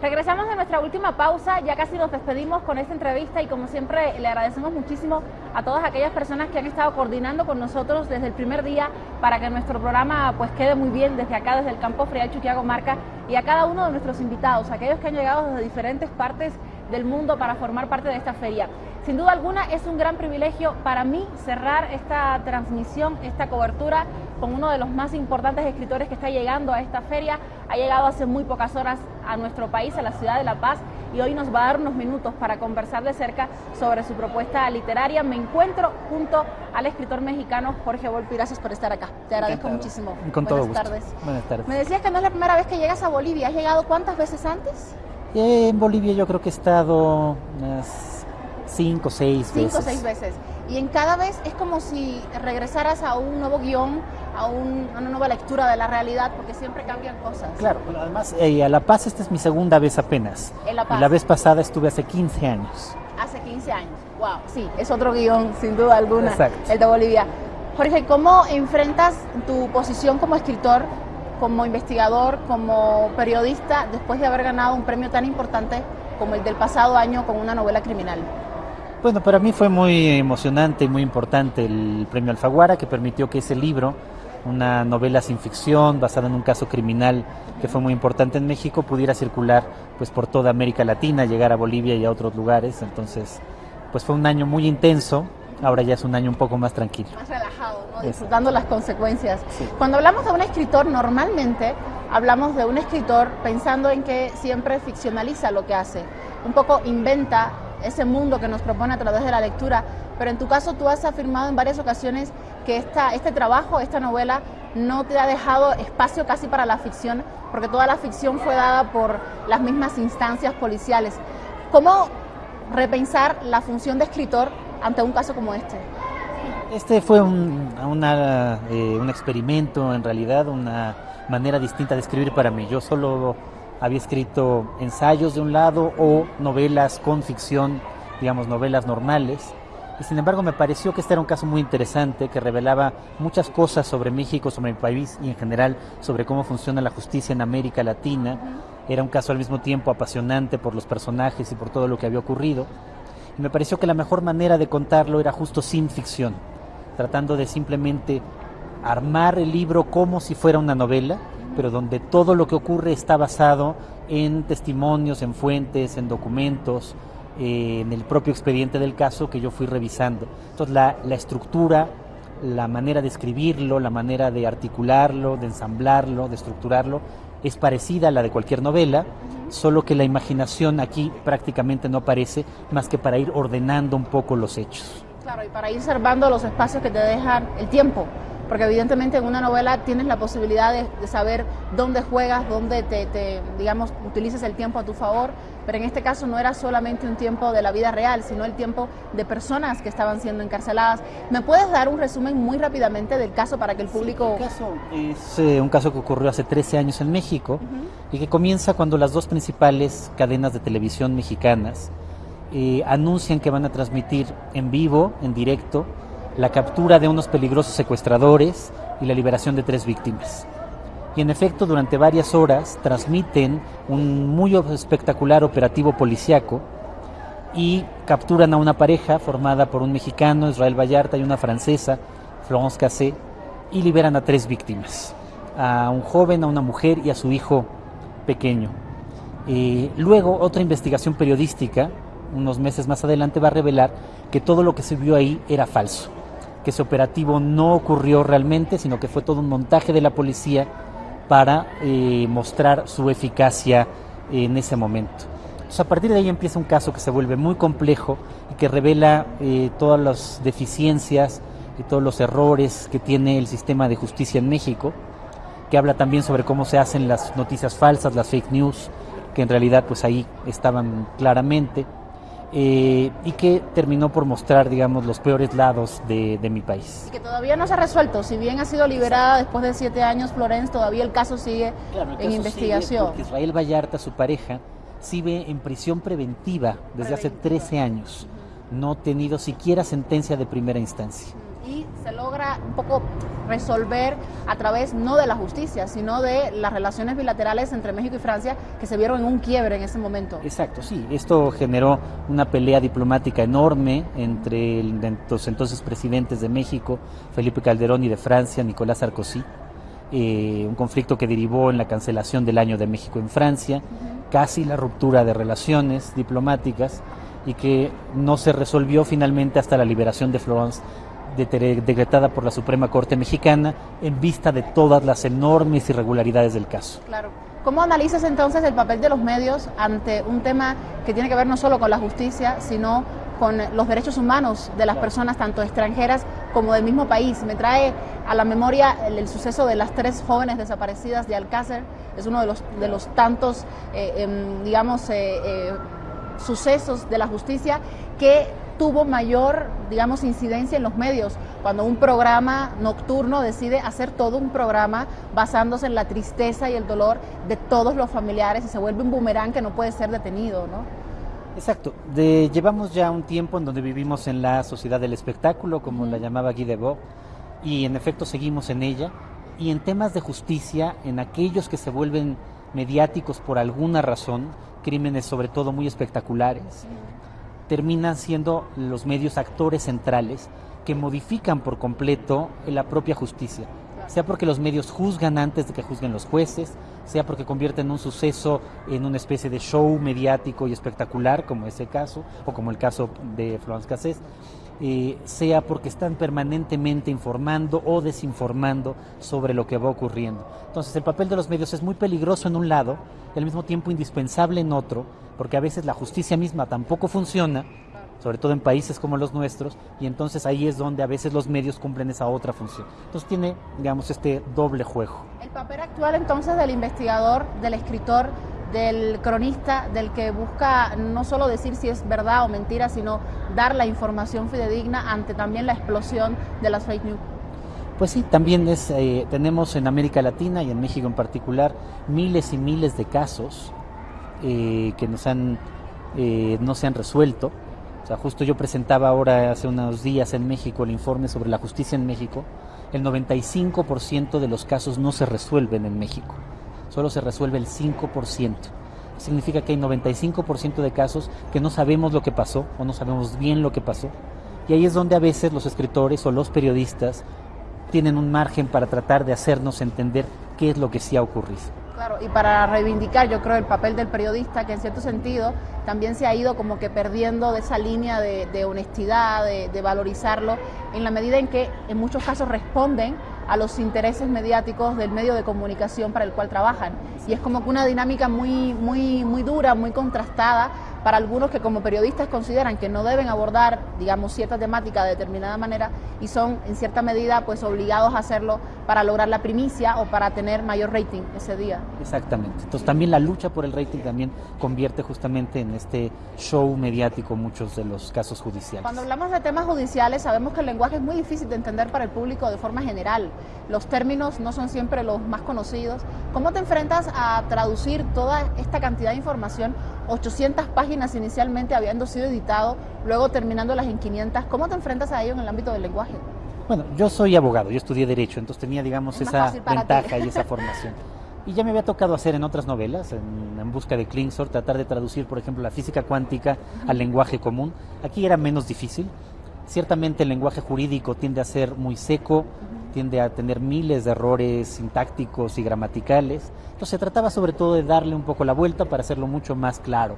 Regresamos de nuestra última pausa, ya casi nos despedimos con esta entrevista y como siempre le agradecemos muchísimo a todas aquellas personas que han estado coordinando con nosotros desde el primer día para que nuestro programa pues quede muy bien desde acá, desde el campo Fría Chuquiago Marca y a cada uno de nuestros invitados, aquellos que han llegado desde diferentes partes del mundo para formar parte de esta feria. Sin duda alguna es un gran privilegio para mí cerrar esta transmisión, esta cobertura con uno de los más importantes escritores que está llegando a esta feria. Ha llegado hace muy pocas horas a nuestro país, a la ciudad de La Paz, y hoy nos va a dar unos minutos para conversar de cerca sobre su propuesta literaria. Me encuentro junto al escritor mexicano Jorge Volpi. Gracias por estar acá. Te agradezco muchísimo. Con todo Buenas gusto. tardes. Buenas tardes. Me decías que no es la primera vez que llegas a Bolivia. ¿Has llegado cuántas veces antes? En Bolivia yo creo que he estado unas cinco seis Cinco veces. seis veces. Y en cada vez es como si regresaras a un nuevo guion, a, un- a una nueva lectura de la realidad, porque siempre cambian cosas. Claro, pero además eh, a La Paz esta es mi segunda vez apenas. En La Paz. Y la vez pasada estuve hace 15 años. Hace 15 años. Wow. Sí, es otro guion, sin duda alguna, Exacto. el de Bolivia. Jorge, ¿cómo enfrentas tu posición como escritor, como investigador, como periodista, después de haber ganado un premio tan importante como el del pasado año con una novela criminal? Bueno, para mí fue muy emocionante y muy importante el premio Alfaguara que permitió que ese libro, una novela sin ficción basada en un caso criminal que fue muy importante en México, pudiera circular pues por toda América Latina, llegar a Bolivia y a otros lugares. Entonces, pues fue un año muy intenso. Ahora ya es un año un poco más tranquilo. Más relajado, ¿no? Disfrutando las consecuencias. Sí. Cuando hablamos de un escritor, normalmente hablamos de un escritor pensando en que siempre ficcionaliza lo que hace, un poco inventa ese mundo que nos propone a través de la lectura, pero en tu caso tú has afirmado en varias ocasiones que esta, este trabajo, esta novela, no te ha dejado espacio casi para la ficción, porque toda la ficción fue dada por las mismas instancias policiales. ¿Cómo repensar la función de escritor ante un caso como este? Este fue un, eh, un experimento, en realidad, una manera distinta de escribir para mí. Yo solo había escrito ensayos de un lado o novelas con ficción, digamos, novelas normales. Y sin embargo me pareció que este era un caso muy interesante que revelaba muchas cosas sobre México, sobre mi país y en general sobre cómo funciona la justicia en América Latina. Era un caso al mismo tiempo apasionante por los personajes y por todo lo que había ocurrido. Y me pareció que la mejor manera de contarlo era justo sin ficción, tratando de simplemente armar el libro como si fuera una novela, pero donde todo lo que ocurre está basado en testimonios, en fuentes, en documentos, eh, en el propio expediente del caso que yo fui revisando. Entonces la, la estructura, la manera de escribirlo, la manera de articularlo, de ensamblarlo, de estructurarlo, es parecida a la de cualquier novela, solo que la imaginación aquí prácticamente no aparece más que para ir ordenando un poco los hechos. Claro, y para ir salvando los espacios que te dejan el tiempo, porque evidentemente en una novela tienes la posibilidad de, de saber dónde juegas, dónde te, te, digamos, utilizas el tiempo a tu favor, pero en este caso no era solamente un tiempo de la vida real, sino el tiempo de personas que estaban siendo encarceladas. ¿Me puedes dar un resumen muy rápidamente del caso para que el público... El caso es eh, un caso que ocurrió hace 13 años en México y que comienza cuando las dos principales cadenas de televisión mexicanas eh, anuncian que van a transmitir en vivo, en directo, la captura de unos peligrosos secuestradores y la liberación de tres víctimas. Y en efecto, durante varias horas transmiten un muy espectacular operativo policiaco y capturan a una pareja formada por un mexicano, Israel Vallarta, y una francesa, Florence Cassé, y liberan a tres víctimas, a un joven, a una mujer y a su hijo pequeño. Eh, luego, otra investigación periodística, unos meses más adelante, va a revelar que todo lo que se vio ahí era falso, que ese operativo no ocurrió realmente, sino que fue todo un montaje de la policía para eh, mostrar su eficacia en ese momento. Entonces, a partir de ahí empieza un caso que se vuelve muy complejo y que revela eh, todas las deficiencias y todos los errores que tiene el sistema de justicia en México, que habla también sobre cómo se hacen las noticias falsas, las fake news, que en realidad pues ahí estaban claramente, eh, y que terminó por mostrar, digamos, los peores lados de, de mi país. Y que todavía no se ha resuelto, si bien ha sido liberada después de siete años Florence, todavía el caso sigue Claro, el en caso investigación. sigue Israel Vallarta, su pareja, sigue en prisión preventiva desde hace Preventiva. 13 años. No ha tenido siquiera sentencia de primera instancia. Se logra un poco resolver a través no de la justicia, sino de las relaciones bilaterales entre México y Francia que se vieron en un quiebre en ese momento. Exacto, sí. Esto generó una pelea diplomática enorme entre los entonces presidentes de México, Felipe Calderón, y de Francia, Nicolás Sarkozy. Eh, un conflicto que derivó en la cancelación del año de México en Francia, casi la ruptura de relaciones diplomáticas y que no se resolvió finalmente hasta la liberación de Florence decretada por la Suprema Corte Mexicana en vista de todas las enormes irregularidades del caso. Claro. ¿Cómo analizas entonces el papel de los medios ante un tema que tiene que ver no solo con la justicia, sino con los derechos humanos de las personas, tanto extranjeras como del mismo país? Me trae a la memoria el, suceso de las tres jóvenes desaparecidas de Alcácer, es uno de los, de los tantos, eh, em, digamos, eh, eh, sucesos de la justicia que tuvo mayor, digamos, incidencia en los medios, cuando un programa nocturno decide hacer todo un programa basándose en la tristeza y el dolor de todos los familiares y se vuelve un boomerang que no puede ser detenido, ¿no? Exacto. De, llevamos ya un tiempo en donde vivimos en la sociedad del espectáculo, como la llamaba Guy Debord, y en efecto seguimos en ella. Y en temas de justicia, en aquellos que se vuelven mediáticos por alguna razón, crímenes sobre todo muy espectaculares, terminan siendo los medios actores centrales que modifican por completo la propia justicia, sea porque los medios juzgan antes de que juzguen los jueces, sea porque convierten un suceso en una especie de show mediático y espectacular, como ese caso, o como el caso de Florence Cassés, eh, sea porque están permanentemente informando o desinformando sobre lo que va ocurriendo. Entonces el papel de los medios es muy peligroso en un lado y al mismo tiempo indispensable en otro, porque a veces la justicia misma tampoco funciona, sobre todo en países como los nuestros, y entonces ahí es donde a veces los medios cumplen esa otra función. Entonces tiene, digamos, este doble juego. El papel actual entonces del investigador, del escritor, del cronista, del que busca no solo decir si es verdad o mentira, sino dar la información fidedigna ante también la explosión de las fake news. Pues sí, también es, eh, tenemos en América Latina y en México en particular miles y miles de casos eh, que nos han, eh, no se han resuelto. O sea, justo yo presentaba ahora hace unos días en México el informe sobre la justicia en México. El 95% de los casos no se resuelven en México solo se resuelve el 5%. Significa que hay 95% de casos que no sabemos lo que pasó o no sabemos bien lo que pasó. Y ahí es donde a veces los escritores o los periodistas tienen un margen para tratar de hacernos entender qué es lo que sí ha ocurrido. Claro, y para reivindicar yo creo el papel del periodista, que en cierto sentido también se ha ido como que perdiendo de esa línea de, honestidad, de, de valorizarlo, en la medida en que en muchos casos responden a los intereses mediáticos del medio de comunicación para el cual trabajan. Y es como que una dinámica muy, muy, muy dura, muy contrastada para algunos que como periodistas consideran que no deben abordar, digamos, cierta temática de determinada manera y son en cierta medida pues obligados a hacerlo para lograr la primicia o para tener mayor rating ese día. Exactamente. Entonces también la lucha por el rating también convierte justamente en este show mediático muchos de los casos judiciales. Cuando hablamos de temas judiciales sabemos que el lenguaje es muy difícil de entender para el público de forma general. Los términos no son siempre los más conocidos. ¿Cómo te enfrentas a traducir toda esta cantidad de información 800 páginas inicialmente habiendo sido editado, luego terminándolas en 500. ¿Cómo te enfrentas a ello en el ámbito del lenguaje? Bueno, yo soy abogado, yo estudié Derecho, entonces tenía, digamos, esa ventaja y esa formación. Y ya me había tocado hacer en otras novelas, en, Busca de Klingsor, tratar de traducir, por ejemplo, la física cuántica al lenguaje común. Aquí era menos difícil. Ciertamente el lenguaje jurídico tiende a ser muy seco, tiende a tener miles de errores sintácticos y gramaticales. Entonces se trataba sobre todo de darle un poco la vuelta para hacerlo mucho más claro.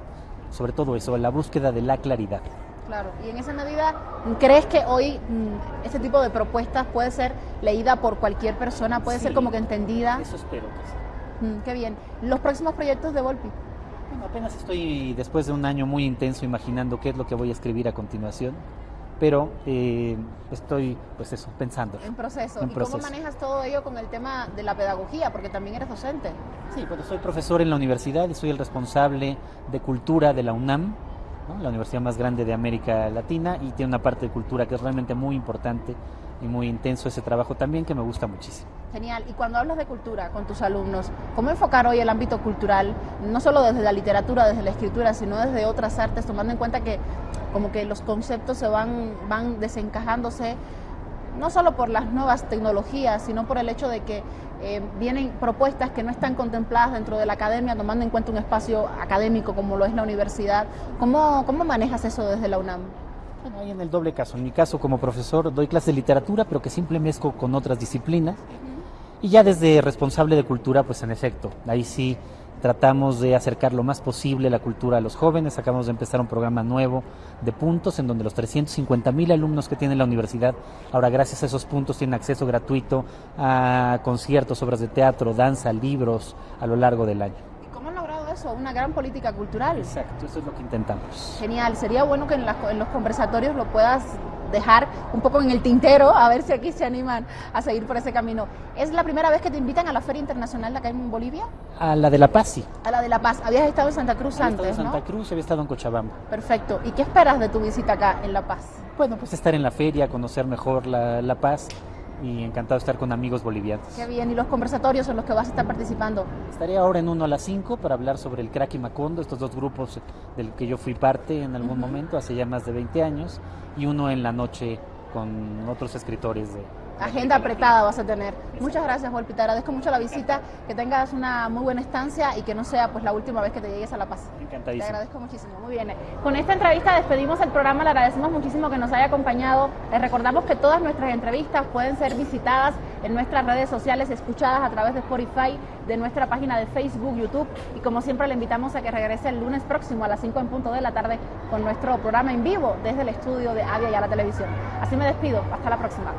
Sobre todo eso, la búsqueda de la claridad. Claro, y en esa medida, ¿crees que hoy mm, este tipo de propuestas puede ser leída por cualquier persona? ¿Puede ser como que entendida? Eso espero que sí. Mm, qué bien. ¿Los próximos proyectos de Volpi? Bueno, apenas estoy después de un año muy intenso imaginando qué es lo que voy a escribir a continuación pero eh, estoy, pues eso, pensando. En proceso. ¿Y cómo manejas todo ello con el tema de la pedagogía? Porque también eres docente. Sí, pues soy profesor en la universidad y soy el responsable de cultura de la UNAM, la universidad más grande de América Latina, y tiene una parte de cultura que es realmente muy importante y muy intenso ese trabajo también que me gusta muchísimo. Genial. Y cuando hablas de cultura con tus alumnos, ¿cómo enfocar hoy el ámbito cultural, no solo desde la literatura, desde la escritura, sino desde otras artes, tomando en cuenta que como que los conceptos se van, van desencajándose no solo por las nuevas tecnologías, sino por el hecho de que eh, vienen propuestas que no están contempladas dentro de la academia, tomando en cuenta un espacio académico como lo es la universidad. ¿Cómo, cómo manejas eso desde la UNAM? Bueno, hay en el doble caso. En mi caso, como profesor, doy clases de literatura, pero que siempre mezco con otras disciplinas. Y ya desde responsable de cultura, pues en efecto, ahí sí tratamos de acercar lo más posible la cultura a los jóvenes. Acabamos de empezar un programa nuevo de puntos en donde los 350 mil alumnos que tiene la universidad, ahora gracias a esos puntos tienen acceso gratuito a conciertos, obras de teatro, danza, libros a lo largo del año. ¿Cómo han logrado eso? Una gran política cultural. Exacto, eso es lo que intentamos. Genial, sería bueno que en, en los conversatorios lo puedas dejar un poco en el tintero, a ver si aquí se animan a seguir por ese camino. ¿Es la primera vez que te invitan a la Feria Internacional de acá en Bolivia? A la de La Paz, sí. A la de La Paz. Habías estado en Santa Cruz había antes, estado en Santa. Cruz había estado en Cochabamba. Perfecto. ¿Y qué esperas de tu visita acá en La Paz? Bueno, pues estar en la feria, conocer mejor la, la Paz y encantado de estar con amigos bolivianos. Qué bien. ¿Y los conversatorios en los que vas a estar participando? Estaré ahora en uno a las 5 para hablar sobre el crack y Macondo, estos dos grupos del que yo fui parte en algún momento, hace ya más de 20 años, y uno en la noche con otros escritores de... Agenda apretada vas a tener. Muchas gracias, Volpi. Te agradezco mucho la visita, que tengas una muy buena estancia y que no sea pues la última vez que te llegues a La Paz. Te Encantadísimo. agradezco muchísimo. Muy bien. Con esta entrevista despedimos el programa. Le agradecemos muchísimo que nos haya acompañado. Les recordamos que todas nuestras entrevistas pueden ser visitadas en nuestras redes sociales, escuchadas a través de Spotify, de nuestra página de Facebook, YouTube. Y como siempre, le invitamos a que regrese el lunes próximo a las 5 en punto de la tarde con nuestro programa en vivo desde el estudio de Avia y a la televisión. Así me despido. Hasta la próxima.